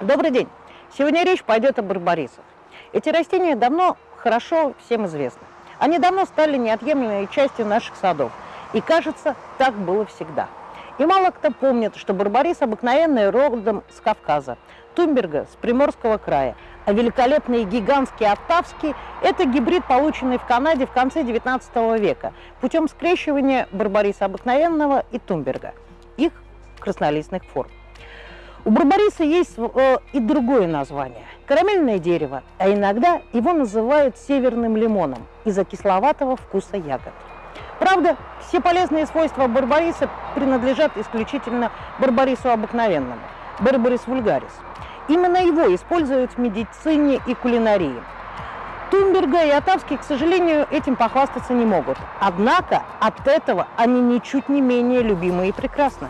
Добрый день! Сегодня речь пойдет о барбарисах. Эти растения давно хорошо всем известны. Они давно стали неотъемлемой частью наших садов. И кажется, так было всегда. И мало кто помнит, что барбарис обыкновенный родом с Кавказа, Тумберга, с Приморского края, а великолепный гигантский оттавский – это гибрид, полученный в Канаде в конце 19 века путем скрещивания барбариса обыкновенного и Тумберга, их краснолистных форм. У барбариса есть э, и другое название – карамельное дерево, а иногда его называют северным лимоном из-за кисловатого вкуса ягод. Правда, все полезные свойства барбариса принадлежат исключительно барбарису обыкновенному – барбарис вульгарис. Именно его используют в медицине и кулинарии. Тумберга и Атавский, к сожалению, этим похвастаться не могут. Однако от этого они ничуть не менее любимы и прекрасны.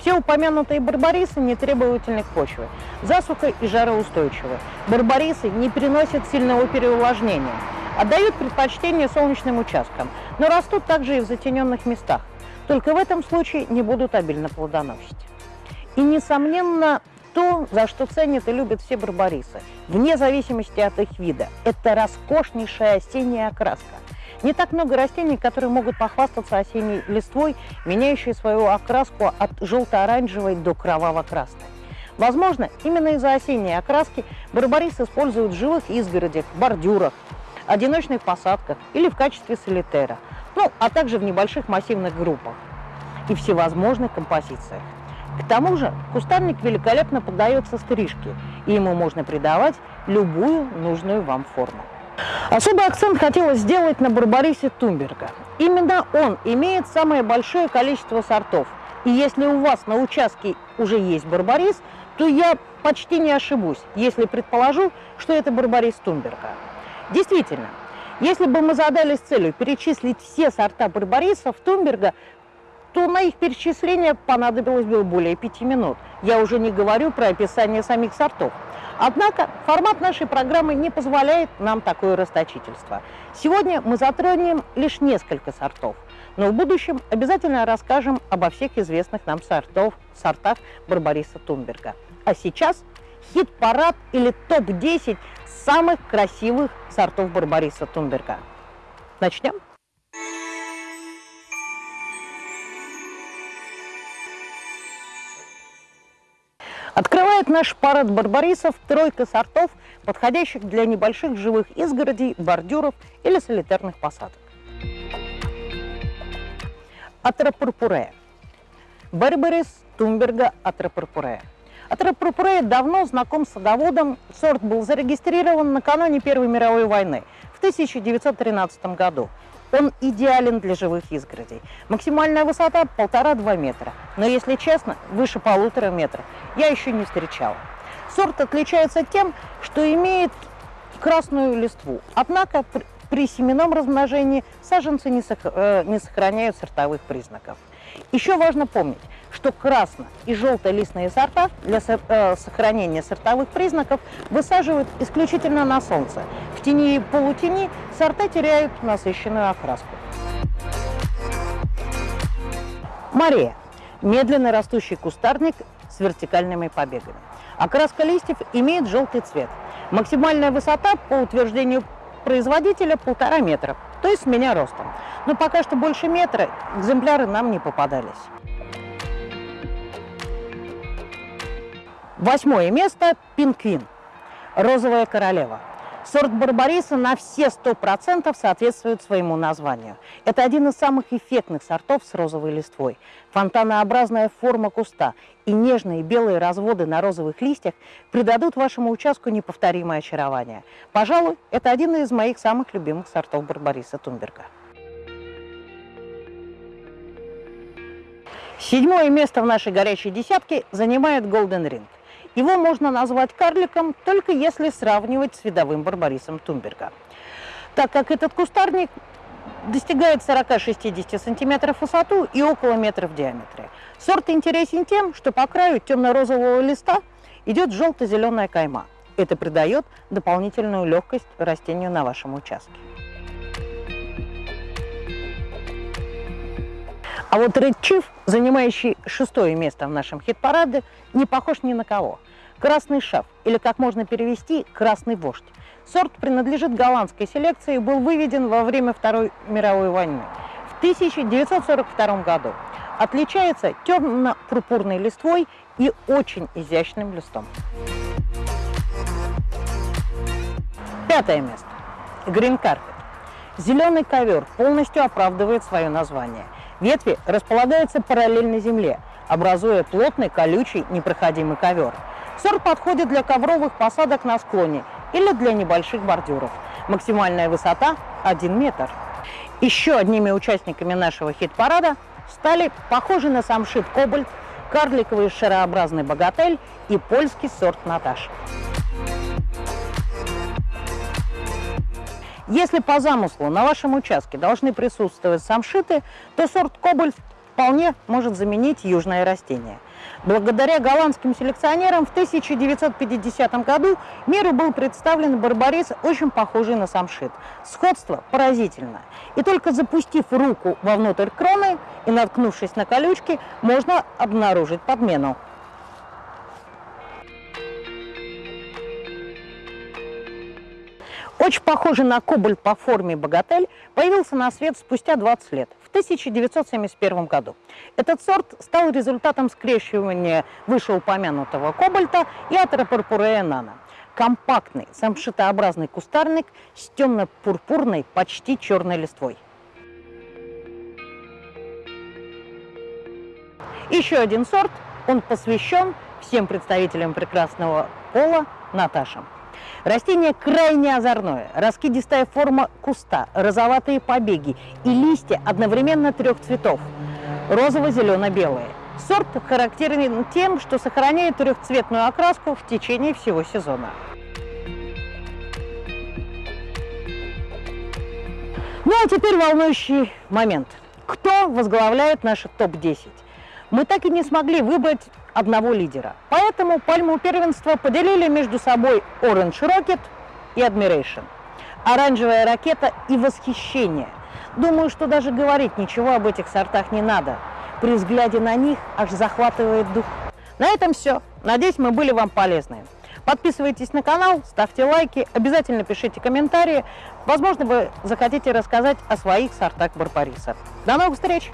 Все упомянутые барбарисы не требовательны к почве, засуха и жароустойчивы. Барбарисы не переносят сильного переувлажнения, отдают предпочтение солнечным участкам, но растут также и в затененных местах. Только в этом случае не будут обильно плодоносить. И, несомненно, то, за что ценят и любят все барбарисы, вне зависимости от их вида, это роскошнейшая осенняя окраска – не так много растений, которые могут похвастаться осенней листвой, меняющей свою окраску от желто-оранжевой до кроваво-красной. Возможно, именно из-за осенней окраски барбарис используют в живых изгородях, бордюрах, одиночных посадках или в качестве солитера, ну, а также в небольших массивных группах и всевозможных композициях. К тому же кустарник великолепно поддается стрижке, и ему можно придавать любую нужную вам форму. Особый акцент хотелось сделать на Барбарисе Тумберга. Именно он имеет самое большое количество сортов. И если у вас на участке уже есть Барбарис, то я почти не ошибусь, если предположу, что это Барбарис Тумберга. Действительно, если бы мы задались целью перечислить все сорта Барбарисов Тумберга, то на их перечисление понадобилось бы более пяти минут. Я уже не говорю про описание самих сортов. Однако формат нашей программы не позволяет нам такое расточительство. Сегодня мы затронем лишь несколько сортов, но в будущем обязательно расскажем обо всех известных нам сортов, сортах Барбариса Тумберга. А сейчас хит-парад или топ-10 самых красивых сортов Барбариса Тумберга. Начнем? Наш парад барбарисов тройка сортов, подходящих для небольших живых изгородей, бордюров или солитарных посадок. Атрапурпурея. Барбарис Тумберга Атрапурпурея. Атрапурпурея давно знаком с садоводом. Сорт был зарегистрирован накануне Первой мировой войны в 1913 году. Он идеален для живых изгородей. Максимальная высота полтора-два метра. Но, если честно, выше полутора метра я еще не встречала. Сорт отличается тем, что имеет красную листву. Однако при семенном размножении саженцы не, э, не сохраняют сортовых признаков. Еще важно помнить, что красно- и желтолистные сорта для э, сохранения сортовых признаков высаживают исключительно на солнце. В тени и полутени сорта теряют насыщенную окраску. Мария – медленно растущий кустарник с вертикальными побегами. Окраска листьев имеет желтый цвет. Максимальная высота, по утверждению производителя, полтора метра, то есть меня ростом. Но пока что больше метра экземпляры нам не попадались. Восьмое место – пинквин, розовая королева. Сорт барбариса на все 100% соответствует своему названию. Это один из самых эффектных сортов с розовой листвой. Фонтанообразная форма куста и нежные белые разводы на розовых листьях придадут вашему участку неповторимое очарование. Пожалуй, это один из моих самых любимых сортов барбариса Тумберга. Седьмое место в нашей горячей десятке занимает Golden Ring. Его можно назвать карликом, только если сравнивать с видовым барбарисом Тумберга. Так как этот кустарник достигает 40-60 сантиметров в высоту и около метра в диаметре. Сорт интересен тем, что по краю темно-розового листа идет желто-зеленая кайма. Это придает дополнительную легкость растению на вашем участке. А вот Red Chief, занимающий шестое место в нашем хит-параде, не похож ни на кого. Красный шаф, или как можно перевести, красный вождь. Сорт принадлежит голландской селекции и был выведен во время Второй мировой войны в 1942 году. Отличается темно-пурпурной листвой и очень изящным листом. Пятое место. Green Carpet. Зеленый ковер полностью оправдывает свое название. Ветви располагаются параллельно земле, образуя плотный, колючий, непроходимый ковер. Сорт подходит для ковровых посадок на склоне или для небольших бордюров. Максимальная высота 1 метр. Еще одними участниками нашего хит-парада стали похожий на самшит кобальт, карликовый шарообразный богатель и польский сорт Наташ. Если по замыслу на вашем участке должны присутствовать самшиты, то сорт кобальт вполне может заменить южное растение. Благодаря голландским селекционерам в 1950 году миру был представлен барбарис, очень похожий на самшит. Сходство поразительно. И только запустив руку вовнутрь кроны и наткнувшись на колючки, можно обнаружить подмену. Очень похожий на кобальт по форме богатель появился на свет спустя 20 лет, в 1971 году. Этот сорт стал результатом скрещивания вышеупомянутого кобальта и атеропурпурея нано. Компактный, самшитообразный кустарник с темно-пурпурной, почти черной листвой. Еще один сорт, он посвящен всем представителям прекрасного пола Наташам. Растение крайне озорное, раскидистая форма куста, розоватые побеги и листья одновременно трех цветов – розово-зелено-белые. Сорт характерен тем, что сохраняет трехцветную окраску в течение всего сезона. Ну а теперь волнующий момент. Кто возглавляет наш топ-10? Мы так и не смогли выбрать одного лидера. Поэтому пальму первенства поделили между собой Orange Rocket и Admiration. Оранжевая ракета и восхищение. Думаю, что даже говорить ничего об этих сортах не надо. При взгляде на них аж захватывает дух. На этом все. Надеюсь, мы были вам полезны. Подписывайтесь на канал, ставьте лайки, обязательно пишите комментарии. Возможно, вы захотите рассказать о своих сортах барбариса. До новых встреч!